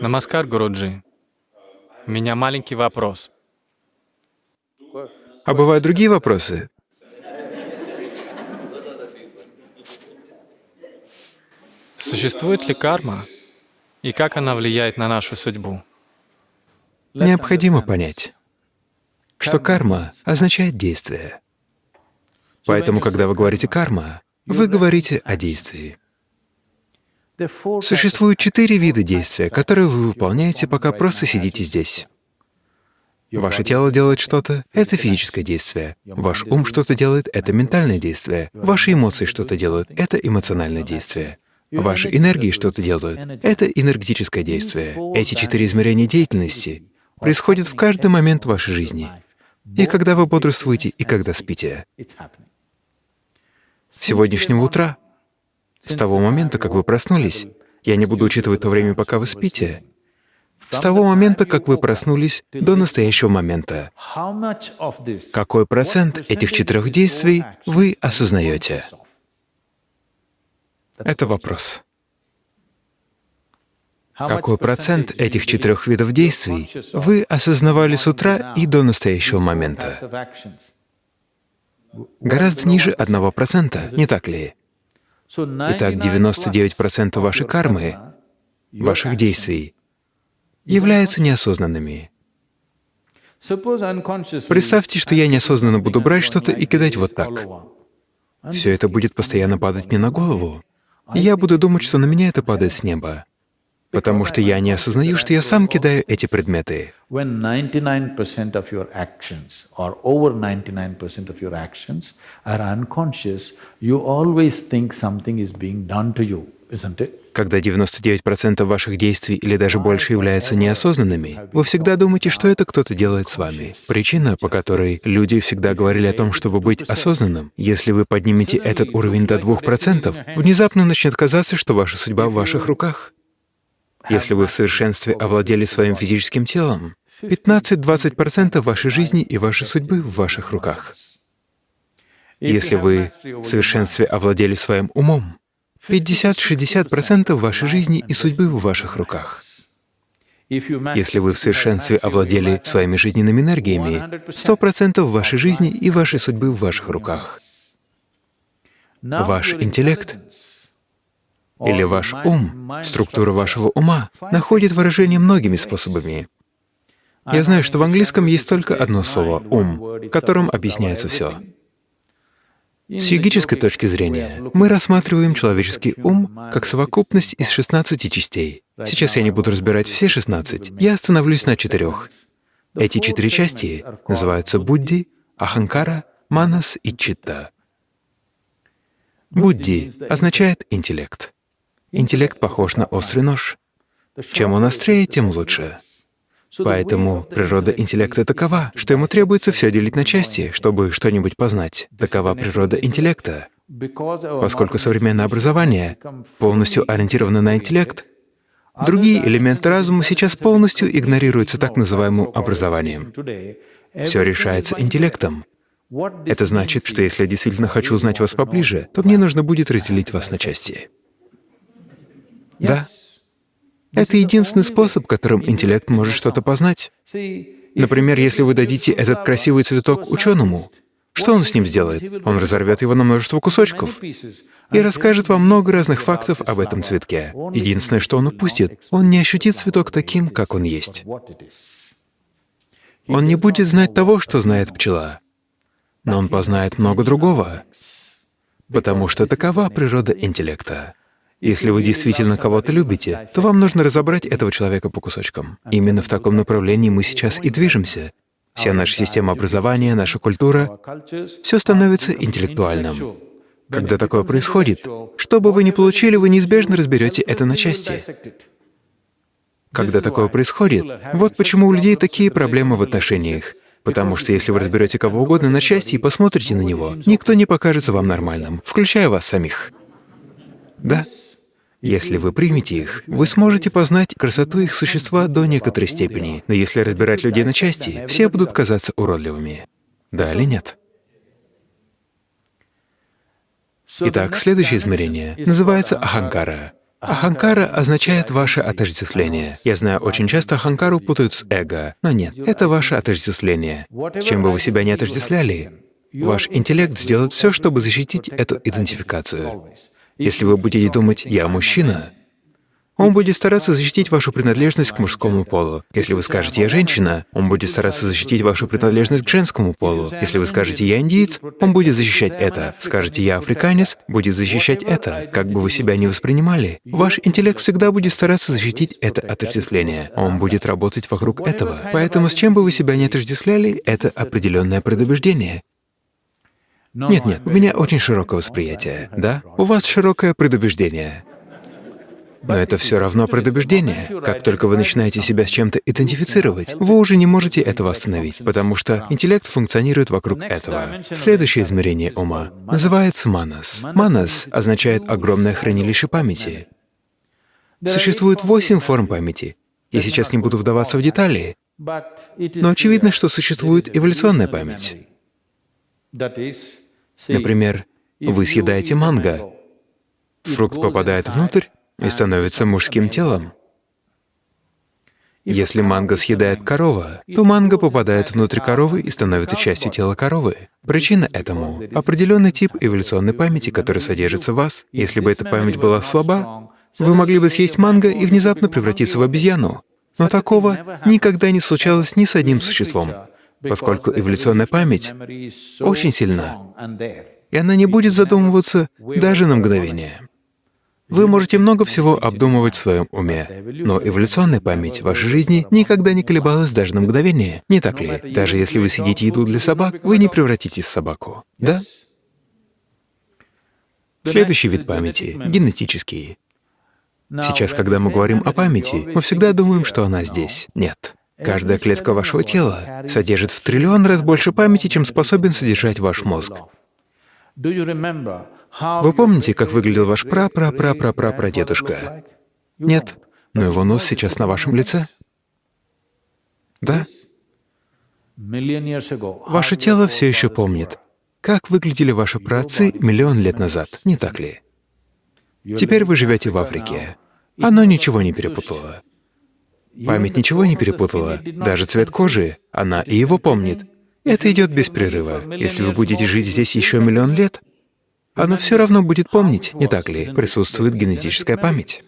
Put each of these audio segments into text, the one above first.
Намаскар, Гуруджи. У меня маленький вопрос. А бывают другие вопросы? Существует ли карма и как она влияет на нашу судьбу? Необходимо понять, что карма означает действие. Поэтому, когда вы говорите «карма», вы говорите о действии. Существует четыре вида действия, которые вы выполняете, пока просто сидите здесь. Ваше тело делает что-то — это физическое действие. Ваш ум что-то делает — это ментальное действие. Ваши эмоции что-то делают — это эмоциональное действие. Ваши энергии что-то делают — это энергетическое действие. Эти четыре измерения деятельности происходят в каждый момент вашей жизни. И когда вы бодрствуете, и когда спите. С сегодняшнего утра с того момента, как вы проснулись, я не буду учитывать то время, пока вы спите, с того момента, как вы проснулись, до настоящего момента, какой процент этих четырех действий вы осознаете? Это вопрос. Какой процент этих четырех видов действий вы осознавали с утра и до настоящего момента? Гораздо ниже одного процента, не так ли? Итак, 99% вашей кармы, ваших действий, являются неосознанными. Представьте, что я неосознанно буду брать что-то и кидать вот так. Все это будет постоянно падать мне на голову. И я буду думать, что на меня это падает с неба, потому что я не осознаю, что я сам кидаю эти предметы. When 99% of your actions or over 99% of your actions are unconscious, you always think something is being done to you, isn't it? Когда 99% ваших действий или даже больше являются неосознанными, вы всегда думаете, что это кто-то делает с вами. Причина, по которой люди всегда говорили о том, чтобы быть осознанным, если вы поднимете этот уровень до 2%, внезапно начнет казаться, что ваша судьба в ваших руках. Если вы в совершенстве овладели своим физическим телом, 15-20% вашей жизни и вашей судьбы в ваших руках. Если вы в совершенстве овладели своим умом, 50-60% вашей жизни и судьбы в ваших руках. Если вы в совершенстве овладели своими жизненными энергиями, 100% вашей жизни и вашей судьбы в ваших руках. Ваш интеллект или ваш ум, структура вашего ума находит выражение многими способами. Я знаю, что в английском есть только одно слово — «ум», которым объясняется все. С йогической точки зрения мы рассматриваем человеческий ум как совокупность из 16 частей. Сейчас я не буду разбирать все 16, я остановлюсь на четырех. Эти четыре части называются Будди, Аханкара, Манас и Читта. Будди означает интеллект. Интеллект похож на острый нож. Чем он острее, тем лучше. Поэтому природа интеллекта такова, что ему требуется все делить на части, чтобы что-нибудь познать. Такова природа интеллекта. Поскольку современное образование полностью ориентировано на интеллект, другие элементы разума сейчас полностью игнорируются так называемым образованием. Все решается интеллектом. Это значит, что если я действительно хочу узнать вас поближе, то мне нужно будет разделить вас на части. Да. Это единственный способ, которым интеллект может что-то познать. Например, если вы дадите этот красивый цветок ученому, что он с ним сделает? Он разорвет его на множество кусочков и расскажет вам много разных фактов об этом цветке. Единственное, что он упустит, он не ощутит цветок таким, как он есть. Он не будет знать того, что знает пчела, но он познает много другого, потому что такова природа интеллекта. Если вы действительно кого-то любите, то вам нужно разобрать этого человека по кусочкам. Именно в таком направлении мы сейчас и движемся. Вся наша система образования, наша культура — все становится интеллектуальным. Когда такое происходит, что бы вы ни получили, вы неизбежно разберете это на части. Когда такое происходит, вот почему у людей такие проблемы в отношениях. Потому что если вы разберете кого угодно на части и посмотрите на него, никто не покажется вам нормальным, включая вас самих. Да? Если вы примете их, вы сможете познать красоту их существа до некоторой степени, но если разбирать людей на части, все будут казаться уродливыми. Да или нет? Итак, следующее измерение называется аханкара. Аханкара означает ваше отождествление. Я знаю, очень часто аханкару путают с эго, но нет, это ваше отождествление. С чем бы вы себя не отождествляли, ваш интеллект сделает все, чтобы защитить эту идентификацию. Если вы будете думать «я мужчина», он будет стараться защитить вашу принадлежность к мужскому полу. Если вы скажете «я женщина», он будет стараться защитить вашу принадлежность к женскому полу. Если вы скажете «я индиец», он будет защищать это. Скажете «я африканец», будет защищать это. Как бы вы себя ни воспринимали, ваш интеллект всегда будет стараться защитить это отождествление. Он будет работать вокруг этого. Поэтому с чем бы вы себя ни отождествляли, это определенное предубеждение. Нет-нет, у меня очень широкое восприятие, да? У вас широкое предубеждение. Но это все равно предубеждение. Как только вы начинаете себя с чем-то идентифицировать, вы уже не можете этого остановить, потому что интеллект функционирует вокруг этого. Следующее измерение ума называется манас. Манас означает огромное хранилище памяти. Существует восемь форм памяти. Я сейчас не буду вдаваться в детали, но очевидно, что существует эволюционная память. Например, вы съедаете манго, фрукт попадает внутрь, и становится мужским телом. Если манго съедает корова, то манго попадает внутрь коровы и становится частью тела коровы. Причина этому — определенный тип эволюционной памяти, который содержится в вас. Если бы эта память была слаба, вы могли бы съесть манго и внезапно превратиться в обезьяну. Но такого никогда не случалось ни с одним существом, поскольку эволюционная память очень сильна, и она не будет задумываться даже на мгновение. Вы можете много всего обдумывать в своем уме, но эволюционная память вашей жизни никогда не колебалась даже на мгновение, не так ли? Даже если вы съедите еду для собак, вы не превратитесь в собаку, да? Следующий вид памяти — генетический. Сейчас, когда мы говорим о памяти, мы всегда думаем, что она здесь. Нет. Каждая клетка вашего тела содержит в триллион раз больше памяти, чем способен содержать ваш мозг. Вы помните, как выглядел ваш пра-пра-пра-пра-пра-прадедушка? Нет, но его нос сейчас на вашем лице. Да? Ваше тело все еще помнит, как выглядели ваши праотцы миллион лет назад, не так ли? Теперь вы живете в Африке. Оно ничего не перепутало. Память ничего не перепутала, даже цвет кожи, она и его помнит. Это идет без прерыва. Если вы будете жить здесь еще миллион лет, она все равно будет помнить, не так ли? Присутствует генетическая память.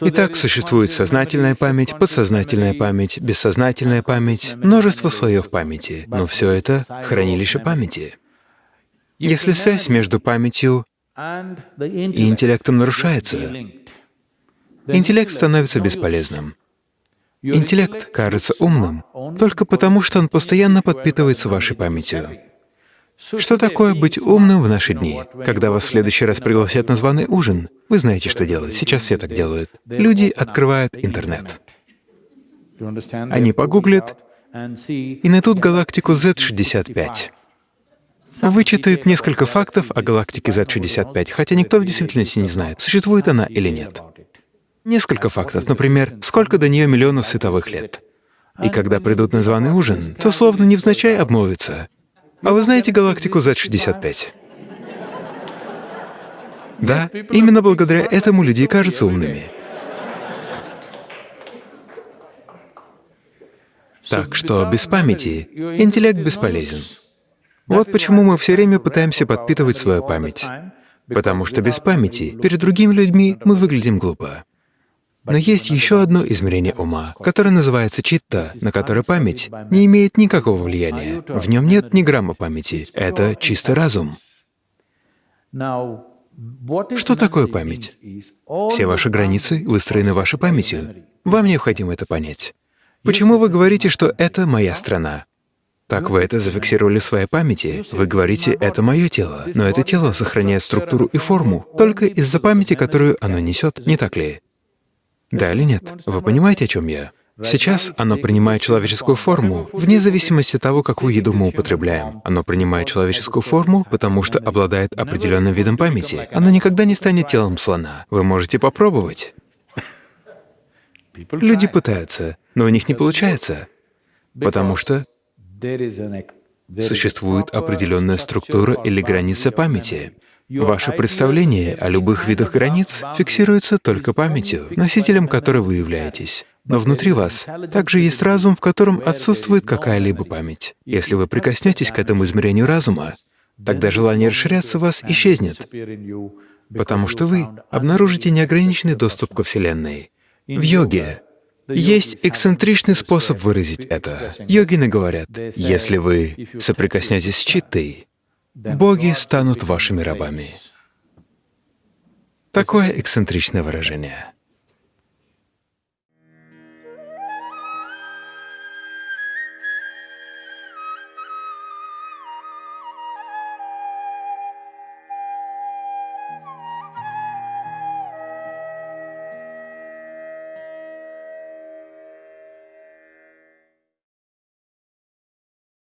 Итак, существует сознательная память, подсознательная память, бессознательная память, множество слоев памяти, но все это — хранилище памяти. Если связь между памятью и интеллектом нарушается, интеллект становится бесполезным. Интеллект кажется умным только потому, что он постоянно подпитывается вашей памятью. Что такое быть умным в наши дни? Когда вас в следующий раз пригласят на званый ужин, вы знаете, что делать. Сейчас все так делают. Люди открывают интернет. Они погуглят и найдут галактику Z65. Вычитают несколько фактов о галактике Z65, хотя никто в действительности не знает, существует она или нет. Несколько фактов, например, сколько до нее миллионов световых лет. И когда придут на званый ужин, то словно невзначай обмолвятся. А вы знаете галактику Z65? Да, именно благодаря этому люди кажутся умными. Так что без памяти интеллект бесполезен. Вот почему мы все время пытаемся подпитывать свою память. Потому что без памяти перед другими людьми мы выглядим глупо. Но есть еще одно измерение ума, которое называется читта, на которое память не имеет никакого влияния. В нем нет ни грамма памяти. Это чистый разум. Что такое память? Все ваши границы выстроены вашей памятью. Вам необходимо это понять. Почему вы говорите, что это моя страна? Так вы это зафиксировали в своей памяти. Вы говорите, это мое тело, но это тело сохраняет структуру и форму только из-за памяти, которую оно несет, не так ли? Да или нет? Вы понимаете, о чем я? Сейчас оно принимает человеческую форму, вне зависимости от того, какую еду мы употребляем. Оно принимает человеческую форму, потому что обладает определенным видом памяти. Оно никогда не станет телом слона. Вы можете попробовать. Люди пытаются, но у них не получается, потому что существует определенная структура или граница памяти. Ваше представление о любых видах границ фиксируется только памятью, носителем которой вы являетесь. Но внутри вас также есть разум, в котором отсутствует какая-либо память. Если вы прикоснетесь к этому измерению разума, тогда желание расширяться вас исчезнет, потому что вы обнаружите неограниченный доступ ко Вселенной. В йоге есть эксцентричный способ выразить это. Йогины говорят, если вы соприкоснетесь с читтой, боги станут вашими рабами. Такое эксцентричное выражение.